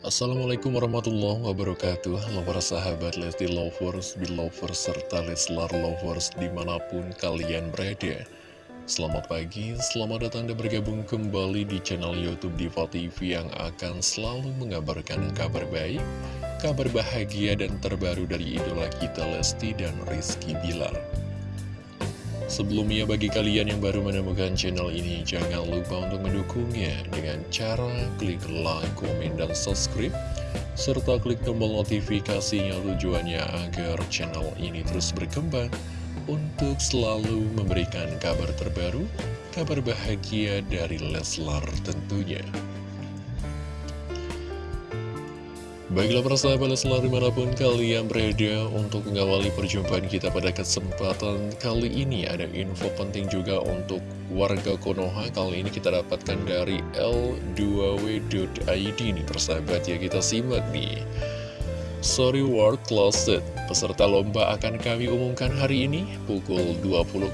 Assalamualaikum warahmatullahi wabarakatuh. Halo para sahabat Lesti Lovers, Belovers, serta Leslar Lovers di mana pun kalian berada. Selamat pagi, selamat datang dan bergabung kembali di channel Youtube Diva TV yang akan selalu mengabarkan kabar baik Kabar bahagia dan terbaru dari idola kita Lesti dan Rizky Bilar Sebelumnya bagi kalian yang baru menemukan channel ini, jangan lupa untuk mendukungnya dengan cara klik like, komen, dan subscribe, serta klik tombol notifikasinya tujuannya agar channel ini terus berkembang untuk selalu memberikan kabar terbaru, kabar bahagia dari Leslar tentunya. Baiklah persahabat selalu di mana pun kalian berada untuk mengawali perjumpaan kita pada kesempatan kali ini. Ada info penting juga untuk warga Konoha. Kali ini kita dapatkan dari L2W.id nih persahabat ya kita simak nih Sorry World Closet Peserta lomba akan kami umumkan hari ini pukul 20.00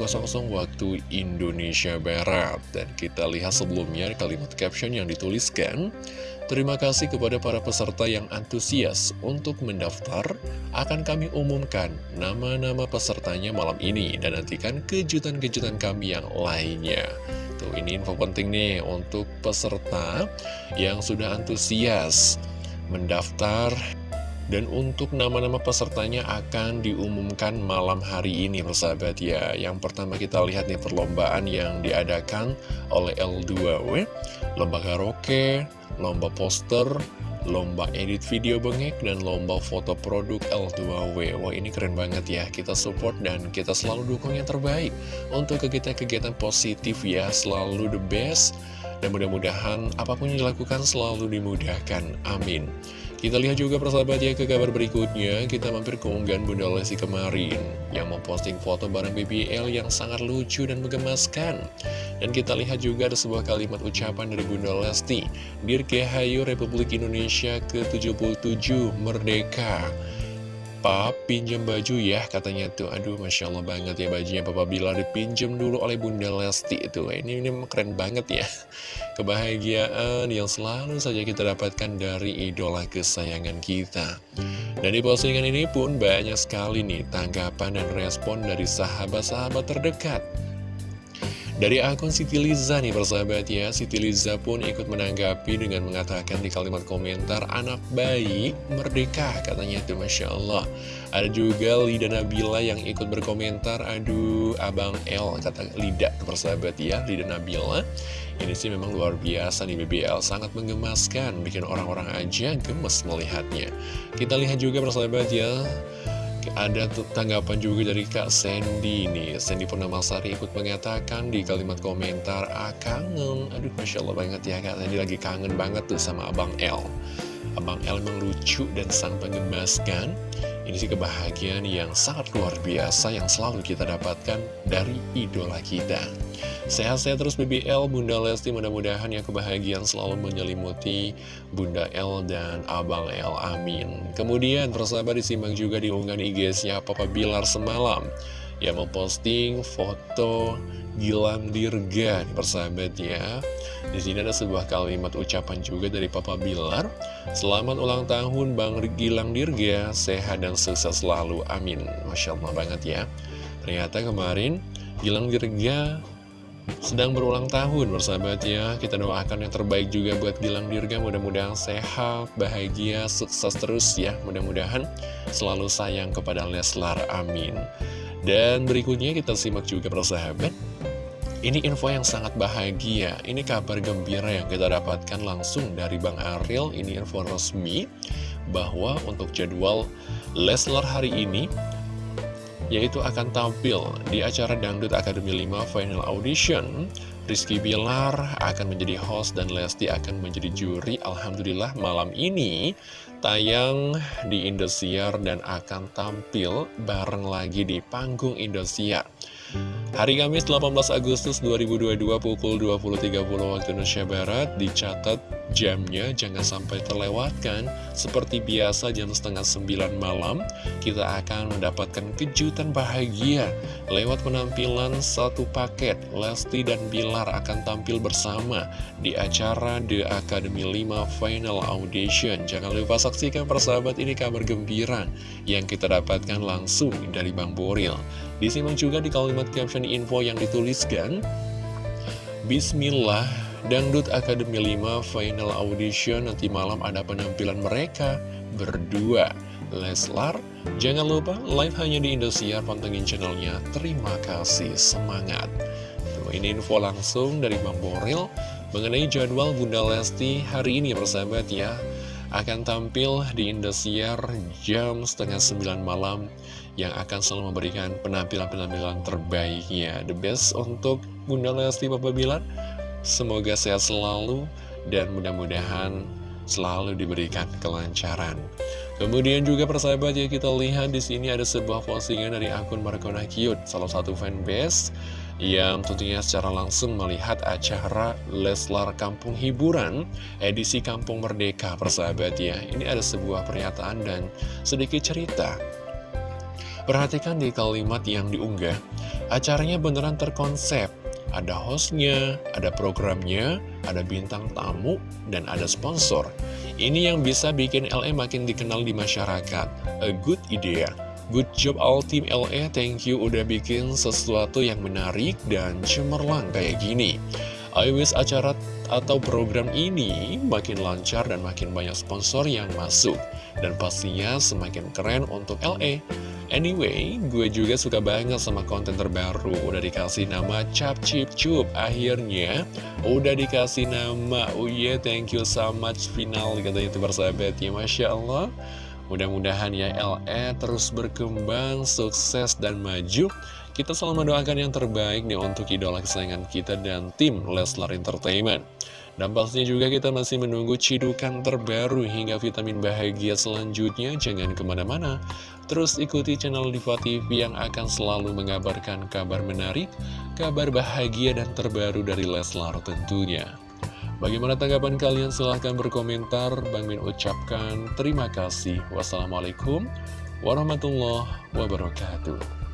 waktu Indonesia Barat Dan kita lihat sebelumnya kalimat caption yang dituliskan Terima kasih kepada para peserta yang antusias untuk mendaftar. Akan kami umumkan nama-nama pesertanya malam ini dan nantikan kejutan-kejutan kami yang lainnya. Tuh, ini info penting nih untuk peserta yang sudah antusias mendaftar dan untuk nama-nama pesertanya akan diumumkan malam hari ini persahabat ya Yang pertama kita lihat nih perlombaan yang diadakan oleh L2W Lomba karaoke, lomba poster, lomba edit video bengek, dan lomba foto produk L2W. Wah ini keren banget ya, kita support dan kita selalu dukung yang terbaik untuk kegiatan-kegiatan positif ya, selalu the best. Dan mudah-mudahan apa pun yang dilakukan selalu dimudahkan, amin. Kita lihat juga persahabat ya ke kabar berikutnya. Kita mampir ke unggahan Bunda Lesti kemarin Yang memposting foto bareng BBL yang sangat lucu dan menggemaskan. Dan kita lihat juga ada sebuah kalimat ucapan dari Bunda Lesti Dirgahayu Republik Indonesia ke-77 Merdeka Papa pinjam baju ya katanya tuh. Aduh Masya Allah banget ya bajunya Papa Bila dipinjam dulu oleh Bunda Lesti itu. Ini, ini keren banget ya. Kebahagiaan yang selalu saja kita dapatkan dari idola kesayangan kita. Dan di postingan ini pun banyak sekali nih tanggapan dan respon dari sahabat-sahabat terdekat dari akun Siti Liza nih persahabat ya Siti Liza pun ikut menanggapi dengan mengatakan di kalimat komentar Anak bayi merdeka katanya itu Masya Allah. Ada juga Lida Nabila yang ikut berkomentar Aduh Abang L kata Lida persahabat ya Lida Nabila. Ini sih memang luar biasa nih BBL Sangat menggemaskan Bikin orang-orang aja gemes melihatnya. Kita lihat juga persahabat ya ada tanggapan juga dari Kak Sandy nih Sandy Purnamasari ikut mengatakan di kalimat komentar Ah kangen. Aduh Masya Allah banget ya Kak Sandy. Lagi kangen banget tuh sama Abang L Abang L memang lucu dan sang pengemaskan Ini sih kebahagiaan yang sangat luar biasa Yang selalu kita dapatkan dari idola kita Sehat-sehat terus BBL, Bunda Lesti mudah-mudahan yang kebahagiaan selalu menyelimuti Bunda L dan Abang L, amin. Kemudian persahabat disimak juga di unggahan IG-nya Papa Bilar semalam yang memposting foto Gilang Dirga persahabat ya. Di sini ada sebuah kalimat ucapan juga dari Papa Bilar. Selamat ulang tahun Bang Gilang Dirga, sehat dan sukses selalu, amin. Masya Allah banget ya. Ternyata kemarin Gilang Dirga sedang berulang tahun bersahabat ya Kita doakan yang terbaik juga buat Gilang Dirga Mudah-mudahan sehat, bahagia, sukses terus ya Mudah-mudahan selalu sayang kepada Leslar, amin Dan berikutnya kita simak juga persahabat ini info yang sangat bahagia, ini kabar gembira yang kita dapatkan langsung dari Bang Ariel, ini info resmi bahwa untuk jadwal Leslar hari ini yaitu akan tampil di acara Dangdut Academy 5 Final Audition. Rizky Bilar akan menjadi host dan Lesti akan menjadi juri. Alhamdulillah malam ini tayang di Indosiar dan akan tampil bareng lagi di panggung Indosiar. Hari Kamis 18 Agustus 2022 pukul 20.30 waktu Indonesia Barat dicatat jamnya jangan sampai terlewatkan. Seperti biasa jam setengah sembilan malam, kita akan mendapatkan kejutan bahagia. Lewat penampilan satu paket, Lesti dan Bilar akan tampil bersama di acara The Academy 5 Final Audition. Jangan lupa saksikan persahabat ini kabar gembira yang kita dapatkan langsung dari Bang Boril. Disimak juga di kalimat caption info yang dituliskan, Bismillah, Dangdut Academy 5 Final Audition nanti malam ada penampilan mereka berdua. Leslar, jangan lupa live hanya di Indosiar, pantengin channelnya. Terima kasih, semangat. Tuh, ini info langsung dari Bang Boril mengenai jadwal Bunda Lesti hari ini persahabat ya. Akan tampil di Indosiar jam setengah sembilan malam yang akan selalu memberikan penampilan-penampilan terbaiknya. The best untuk Bunda Lesti Bapak Bilar Semoga sehat selalu dan mudah-mudahan selalu diberikan kelancaran. Kemudian juga persahabat ya kita lihat di sini ada sebuah postingan dari akun Markona Cute, salah satu fanbase yang tentunya secara langsung melihat acara Leslar Kampung Hiburan edisi Kampung Merdeka persahabat ya. Ini ada sebuah pernyataan dan sedikit cerita. Perhatikan di kalimat yang diunggah, acaranya beneran terkonsep ada hostnya, ada programnya, ada bintang tamu, dan ada sponsor. Ini yang bisa bikin LA makin dikenal di masyarakat. A good idea. Good job all team LA, thank you udah bikin sesuatu yang menarik dan cemerlang kayak gini. I wish acara atau program ini makin lancar dan makin banyak sponsor yang masuk. Dan pastinya semakin keren untuk LA. Anyway, gue juga suka banget sama konten terbaru. Udah dikasih nama Cap Chip Cup Akhirnya, udah dikasih nama. Oh yeah, thank you so much Final katanya itu bersahabat ya Masya Allah. Mudah-mudahan ya LE terus berkembang, sukses, dan maju. Kita selalu mendoakan yang terbaik nih untuk idola kesayangan kita dan tim Leslar Entertainment. Dan pastinya juga kita masih menunggu cidukan terbaru hingga vitamin bahagia selanjutnya. Jangan ke mana-mana. Terus ikuti channel Diva TV yang akan selalu mengabarkan kabar menarik, kabar bahagia dan terbaru dari Leslar tentunya. Bagaimana tanggapan kalian? Silahkan berkomentar. Bang Min ucapkan terima kasih. Wassalamualaikum warahmatullahi wabarakatuh.